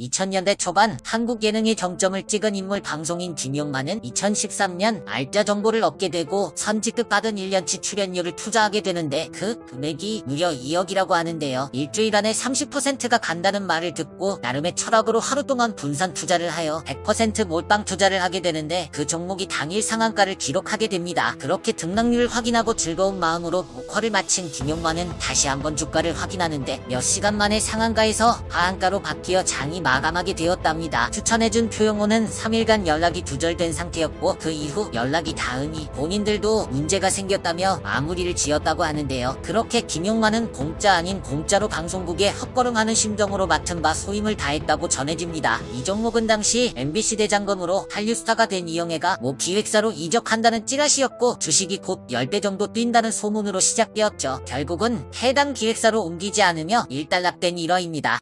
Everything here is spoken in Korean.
2000년대 초반 한국 예능의 정점을 찍은 인물 방송인 김용만은 2013년 알짜 정보를 얻게 되고 선지급 받은 1년치 출연료를 투자하게 되는데 그 금액이 무려 2억이라고 하는데요. 일주일 안에 30%가 간다는 말을 듣고 나름의 철학으로 하루 동안 분산 투자를 하여 100% 몰빵 투자를 하게 되는데 그 종목이 당일 상한가를 기록하게 됩니다. 그렇게 등락률을 확인하고 즐거운 마음으로 목화를 마친 김용만은 다시 한번 주가를 확인하는데 몇 시간 만에 상한가에서 하한가로 바뀌어 장이 마감하게 되었답니다. 추천해준 표용호는 3일간 연락이 두절된 상태였고 그 이후 연락이 닿으니 본인들도 문제가 생겼다며 마무리를 지었다고 하는데요. 그렇게 김용만은 공짜 아닌 공짜로 방송국에 헛걸음하는 심정으로 맡은 바 소임을 다했다고 전해집니다. 이 종목은 당시 MBC 대장검으로 한류스타가 된 이영애가 모 기획사로 이적한다는 찌라시였고 주식이 곧 10배 정도 뛴다는 소문으로 시작되었죠. 결국은 해당 기획사로 옮기지 않으며 일단락된 일화입니다.